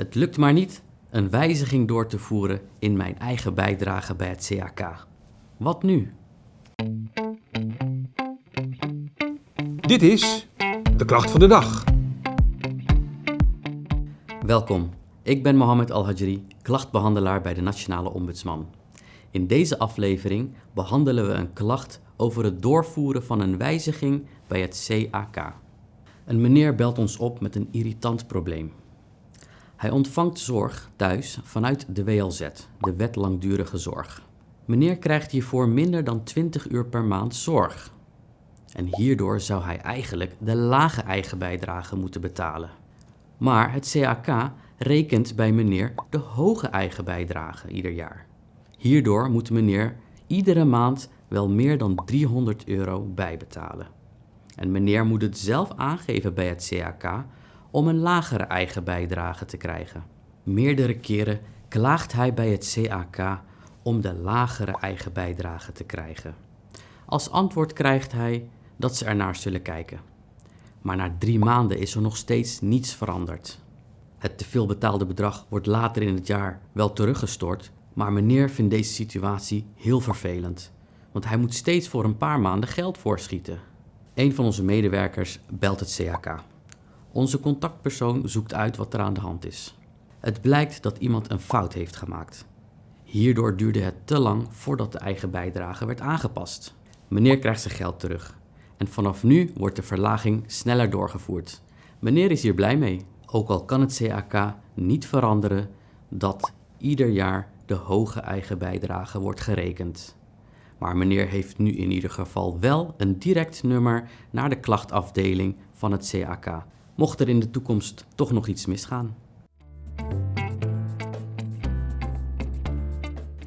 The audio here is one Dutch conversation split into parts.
Het lukt maar niet een wijziging door te voeren in mijn eigen bijdrage bij het CAK. Wat nu? Dit is de klacht van de dag. Welkom, ik ben Mohamed Al-Hajri, klachtbehandelaar bij de Nationale Ombudsman. In deze aflevering behandelen we een klacht over het doorvoeren van een wijziging bij het CAK. Een meneer belt ons op met een irritant probleem. Hij ontvangt zorg thuis vanuit de WLZ, de Wet Langdurige Zorg. Meneer krijgt hiervoor minder dan 20 uur per maand zorg. En hierdoor zou hij eigenlijk de lage eigen bijdrage moeten betalen. Maar het CAK rekent bij meneer de hoge eigen bijdrage ieder jaar. Hierdoor moet meneer iedere maand wel meer dan 300 euro bijbetalen. En meneer moet het zelf aangeven bij het CAK om een lagere eigen bijdrage te krijgen. Meerdere keren klaagt hij bij het CAK om de lagere eigen bijdrage te krijgen. Als antwoord krijgt hij dat ze ernaar zullen kijken. Maar na drie maanden is er nog steeds niets veranderd. Het teveel betaalde bedrag wordt later in het jaar wel teruggestort, maar meneer vindt deze situatie heel vervelend, want hij moet steeds voor een paar maanden geld voorschieten. Een van onze medewerkers belt het CAK. Onze contactpersoon zoekt uit wat er aan de hand is. Het blijkt dat iemand een fout heeft gemaakt. Hierdoor duurde het te lang voordat de eigen bijdrage werd aangepast. Meneer krijgt zijn geld terug. En vanaf nu wordt de verlaging sneller doorgevoerd. Meneer is hier blij mee. Ook al kan het CAK niet veranderen dat ieder jaar de hoge eigen bijdrage wordt gerekend. Maar meneer heeft nu in ieder geval wel een direct nummer naar de klachtafdeling van het CAK, mocht er in de toekomst toch nog iets misgaan.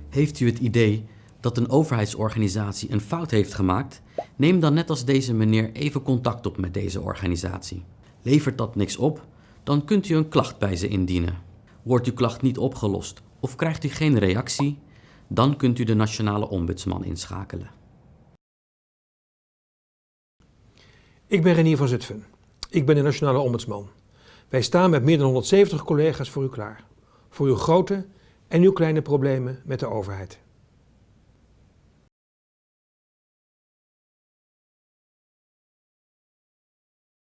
Heeft u het idee dat een overheidsorganisatie een fout heeft gemaakt? Neem dan net als deze meneer even contact op met deze organisatie. Levert dat niks op? Dan kunt u een klacht bij ze indienen. Wordt uw klacht niet opgelost of krijgt u geen reactie? Dan kunt u de Nationale Ombudsman inschakelen. Ik ben Renier van Zutphen. Ik ben de Nationale Ombudsman. Wij staan met meer dan 170 collega's voor u klaar. Voor uw grote en uw kleine problemen met de overheid.